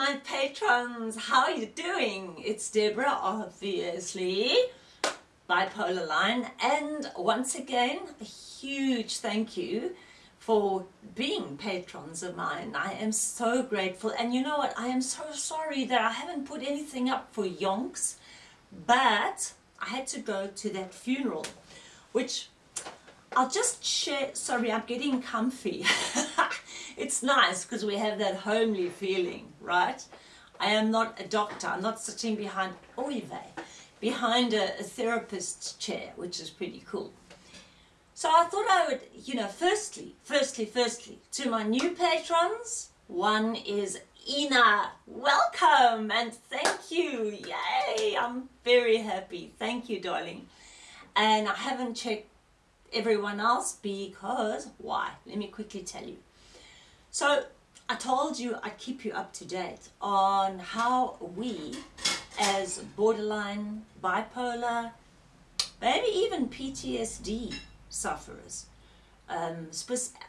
my patrons, how are you doing? It's Deborah, obviously, Bipolar Line, and once again, a huge thank you for being patrons of mine. I am so grateful, and you know what, I am so sorry that I haven't put anything up for Yonks, but I had to go to that funeral, which I'll just share, sorry, I'm getting comfy. it's nice because we have that homely feeling, right? I am not a doctor, I'm not sitting behind, oh, oy behind a, a therapist's chair, which is pretty cool. So I thought I would, you know, firstly, firstly, firstly, to my new patrons, one is Ina, welcome and thank you, yay, I'm very happy, thank you darling. And I haven't checked everyone else because why? Let me quickly tell you. So I told you I'd keep you up to date on how we as borderline, bipolar, maybe even PTSD sufferers, um,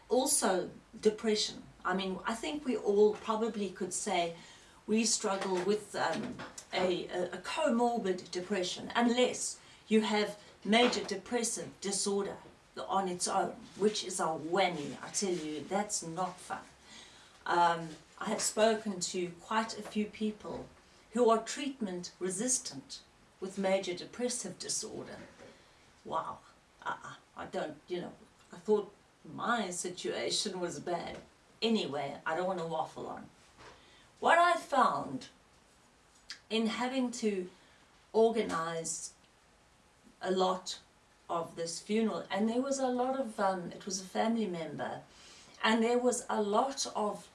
also depression. I mean, I think we all probably could say we struggle with um, a, a comorbid depression unless you have major depressive disorder on its own, which is a whammy, I tell you, that's not fun. Um, I have spoken to quite a few people who are treatment resistant with major depressive disorder. Wow, uh -uh, I don't, you know, I thought my situation was bad. Anyway, I don't want to waffle on. What I found in having to organize a lot of this funeral and there was a lot of um, it was a family member and there was a lot of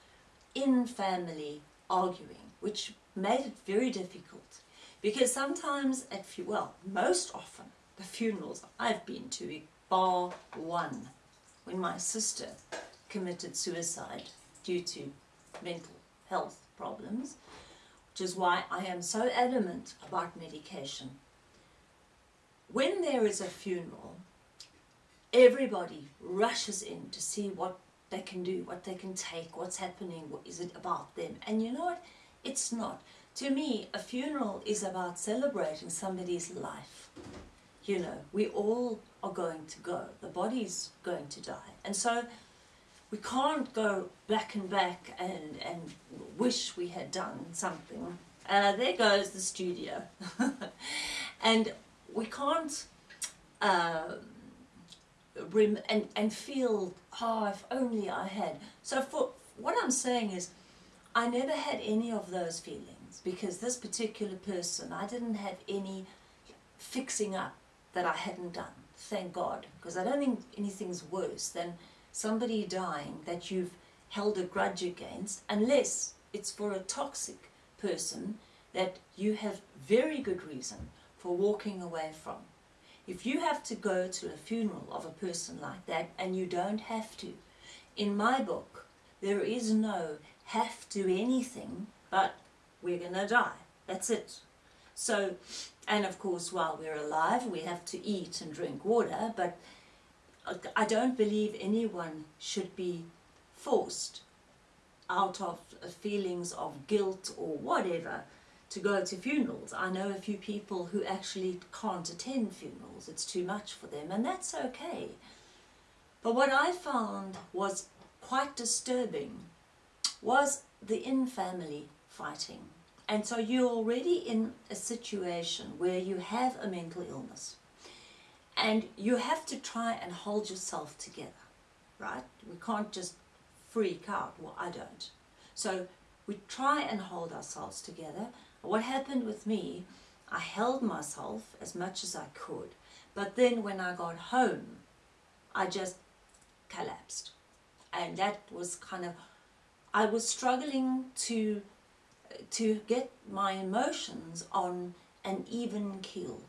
in family arguing which made it very difficult. Because sometimes at well most often the funerals I've been to bar one when my sister committed suicide due to mental health problems which is why I am so adamant about medication when there is a funeral, everybody rushes in to see what they can do, what they can take, what's happening, what is it about them. And you know what? It's not. To me, a funeral is about celebrating somebody's life. You know, we all are going to go. The body's going to die. And so we can't go back and back and, and wish we had done something. Uh, there goes the studio. and we can't uh, and, and feel, oh, if only I had. So for what I'm saying is, I never had any of those feelings because this particular person, I didn't have any fixing up that I hadn't done, thank God, because I don't think anything's worse than somebody dying that you've held a grudge against, unless it's for a toxic person that you have very good reason for walking away from. If you have to go to a funeral of a person like that, and you don't have to, in my book, there is no have to anything, but we're going to die. That's it. So, and of course, while we're alive, we have to eat and drink water, but I don't believe anyone should be forced out of feelings of guilt or whatever to go to funerals. I know a few people who actually can't attend funerals. It's too much for them and that's okay. But what I found was quite disturbing was the in-family fighting. And so you're already in a situation where you have a mental illness and you have to try and hold yourself together, right? We can't just freak out. Well, I don't. So we try and hold ourselves together what happened with me, I held myself as much as I could, but then when I got home, I just collapsed. And that was kind of, I was struggling to, to get my emotions on an even keel.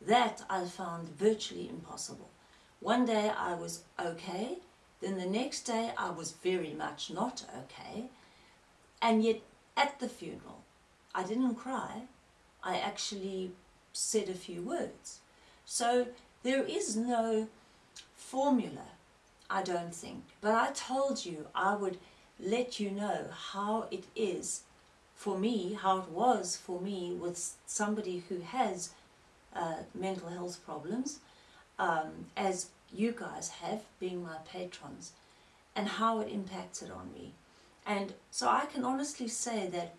That I found virtually impossible. One day I was okay, then the next day I was very much not okay, and yet at the funeral I didn't cry, I actually said a few words. So there is no formula, I don't think. But I told you I would let you know how it is for me, how it was for me with somebody who has uh, mental health problems, um, as you guys have, being my patrons, and how it impacted on me. And so I can honestly say that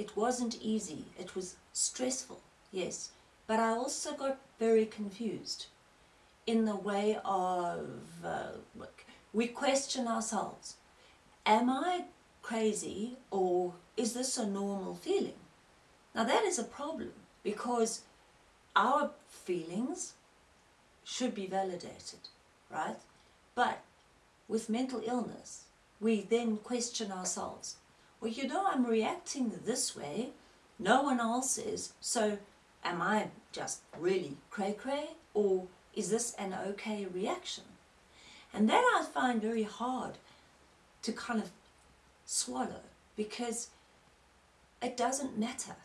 it wasn't easy. It was stressful, yes. But I also got very confused in the way of, uh, we question ourselves. Am I crazy or is this a normal feeling? Now that is a problem because our feelings should be validated, right? But with mental illness, we then question ourselves. Well, you know, I'm reacting this way. No one else is. So am I just really cray-cray or is this an okay reaction? And that I find very hard to kind of swallow because it doesn't matter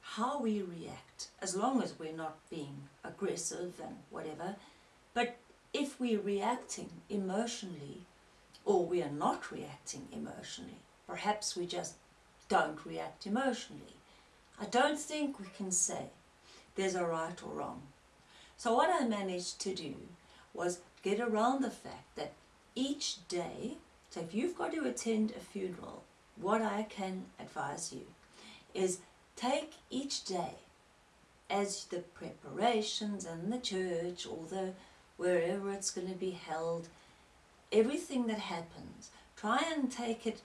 how we react as long as we're not being aggressive and whatever. But if we're reacting emotionally or we are not reacting emotionally, perhaps we just don't react emotionally. I don't think we can say there's a right or wrong. So what I managed to do was get around the fact that each day, so if you've got to attend a funeral, what I can advise you is take each day as the preparations and the church or the wherever it's going to be held, everything that happens, try and take it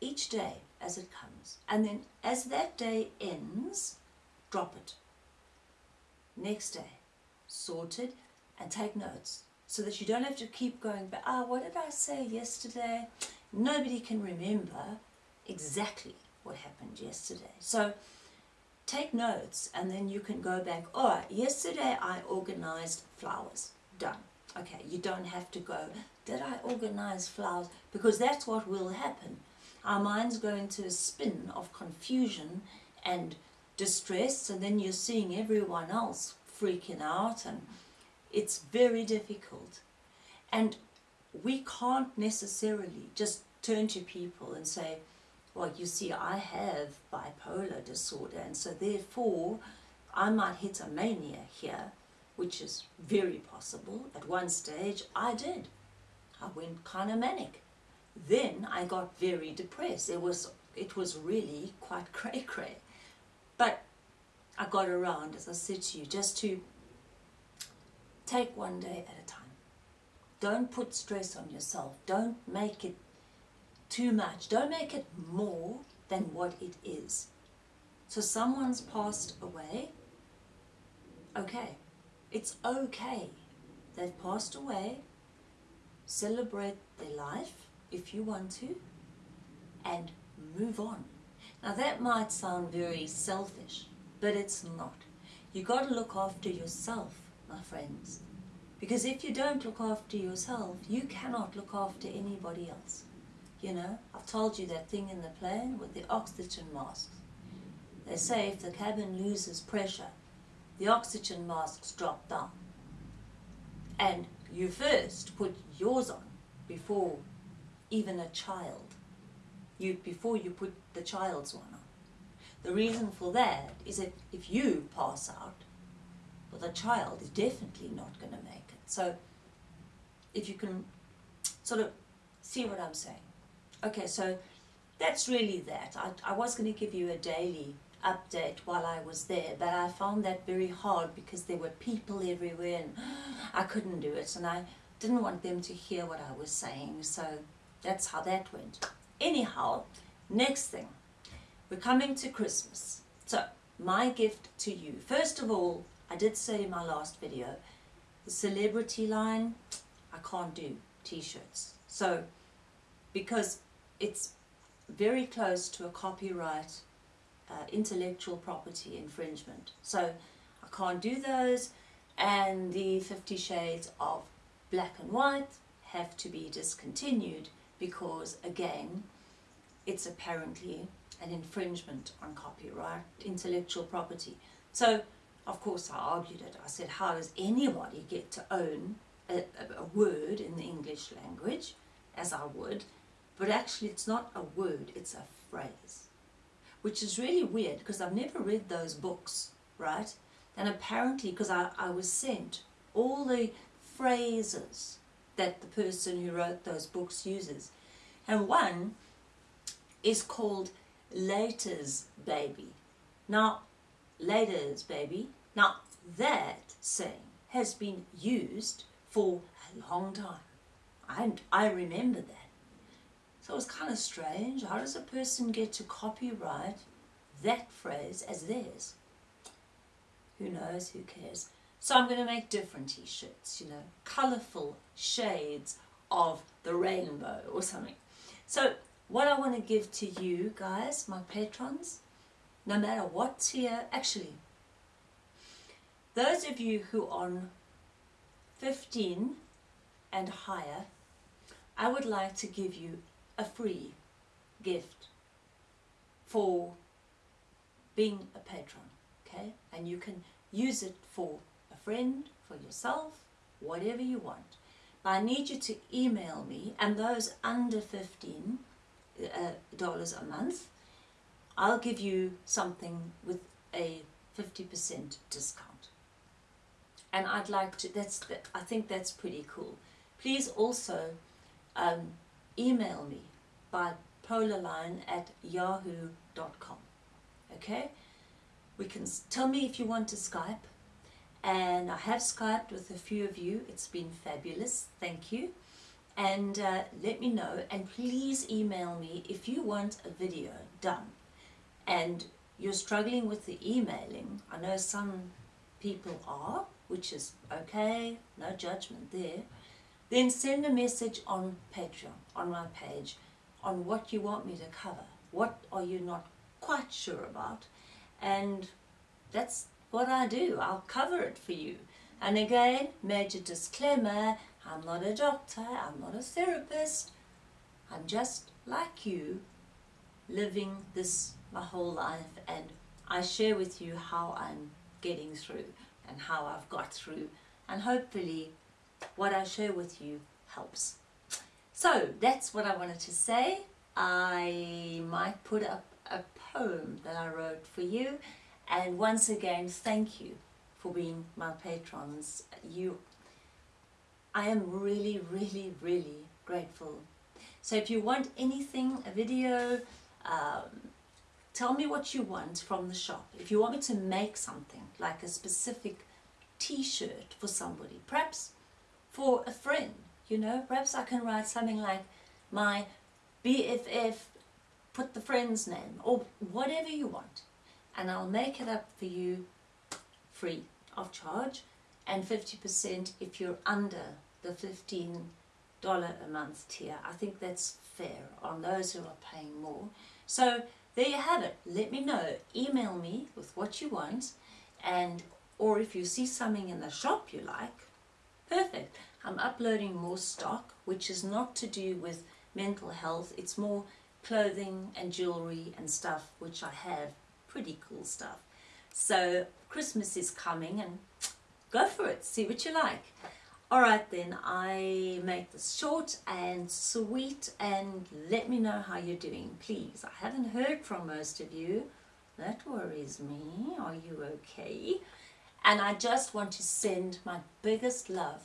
each day as it comes. And then as that day ends, drop it. Next day, sort it and take notes so that you don't have to keep going back, ah, what did I say yesterday? Nobody can remember exactly what happened yesterday. So take notes and then you can go back, right, yesterday I organized flowers, done. Okay, you don't have to go, did I organize flowers? Because that's what will happen. Our minds go into a spin of confusion and distress and then you're seeing everyone else freaking out and it's very difficult. And we can't necessarily just turn to people and say, well, you see, I have bipolar disorder, and so therefore I might hit a mania here, which is very possible. At one stage, I did. I went kind of manic. Then I got very depressed. It was, it was really quite cray-cray. But I got around, as I said to you, just to Take one day at a time. Don't put stress on yourself. Don't make it too much. Don't make it more than what it is. So someone's passed away. Okay. It's okay. They've passed away. Celebrate their life if you want to and move on. Now that might sound very selfish, but it's not. You got to look after yourself my friends. Because if you don't look after yourself, you cannot look after anybody else. You know, I've told you that thing in the plane with the oxygen masks. They say if the cabin loses pressure, the oxygen masks drop down. And you first put yours on before even a child. You, before you put the child's one on. The reason for that is that if you pass out, well, the child is definitely not going to make it. So if you can sort of see what I'm saying. Okay, so that's really that. I, I was going to give you a daily update while I was there, but I found that very hard because there were people everywhere and I couldn't do it and I didn't want them to hear what I was saying, so that's how that went. Anyhow, next thing, we're coming to Christmas. So, my gift to you. First of all, I did say in my last video, the celebrity line, I can't do t-shirts. So, because it's very close to a copyright uh, intellectual property infringement. So I can't do those and the 50 shades of black and white have to be discontinued because again it's apparently an infringement on copyright intellectual property. So of course I argued it. I said, how does anybody get to own a, a, word in the English language, as I would, but actually it's not a word, it's a phrase. which is really weird because I've never read those books, right? And apparently, because I, I was sent all the phrases that the person who wrote those books uses. And one is called Later's Baby. Now, Later's Baby, now that saying has been used for a long time. I, I remember that. So it was kind of strange. How does a person get to copyright that phrase as theirs? Who knows, who cares? So I'm going to make different t-shirts, you know, colourful shades of the rainbow or something. So what I want to give to you guys, my patrons, no matter what tier, actually, those of you who are on 15 and higher, I would like to give you a free gift for being a patron, okay? And you can use it for friend, for yourself, whatever you want. But I need you to email me, and those under 15 uh, dollars a month, I'll give you something with a 50% discount. And I'd like to, that's, I think that's pretty cool. Please also um, email me by polarline at yahoo.com. Okay? We can tell me if you want to Skype. And I have Skyped with a few of you. It's been fabulous. Thank you. And uh, let me know. And please email me if you want a video done. And you're struggling with the emailing. I know some people are, which is okay. No judgment there then send a message on Patreon, on my page, on what you want me to cover. What are you not quite sure about? And that's what I do. I'll cover it for you. And again, major disclaimer, I'm not a doctor, I'm not a therapist. I'm just like you, living this my whole life and I share with you how I'm getting through and how I've got through and hopefully what I share with you helps. So that's what I wanted to say. I might put up a poem that I wrote for you and once again thank you for being my patrons. You, I am really really really grateful. So if you want anything, a video, um, tell me what you want from the shop. If you want me to make something like a specific t-shirt for somebody, perhaps for a friend, you know. Perhaps I can write something like my BFF, put the friend's name, or whatever you want. And I'll make it up for you free of charge and 50% if you're under the $15 a month tier. I think that's fair on those who are paying more. So there you have it. Let me know. Email me with what you want and or if you see something in the shop you like, perfect. I'm uploading more stock, which is not to do with mental health. It's more clothing and jewelry and stuff, which I have. Pretty cool stuff. So Christmas is coming and go for it. See what you like. Alright then, I make this short and sweet and let me know how you're doing, please. I haven't heard from most of you. That worries me. Are you okay? And I just want to send my biggest love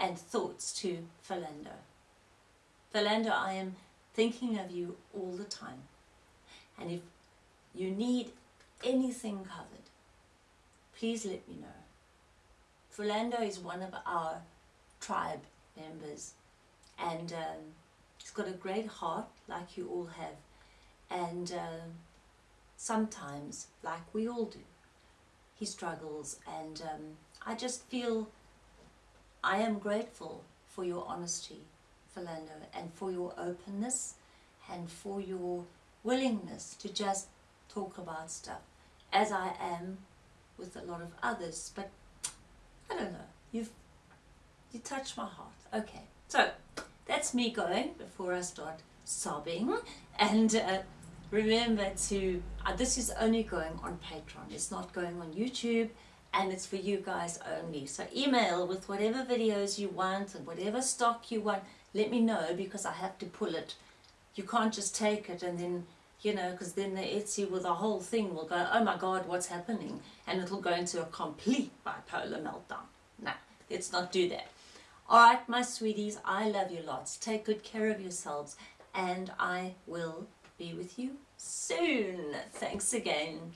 and thoughts to Philando. Philando, I am thinking of you all the time. And if you need anything covered, please let me know. Philando is one of our tribe members and um, he's got a great heart like you all have and um, sometimes, like we all do, he struggles and um, I just feel I am grateful for your honesty, Philando, and for your openness and for your willingness to just talk about stuff, as I am with a lot of others. But I don't know, you've you touched my heart. Okay, so that's me going before I start sobbing. And uh, remember to, uh, this is only going on Patreon. It's not going on YouTube and it's for you guys only. So email with whatever videos you want and whatever stock you want. Let me know because I have to pull it. You can't just take it and then you know, because then the Etsy with the whole thing will go, oh my God, what's happening? And it'll go into a complete bipolar meltdown. No, let's not do that. All right, my sweeties, I love you lots. Take good care of yourselves, and I will be with you soon. Thanks again.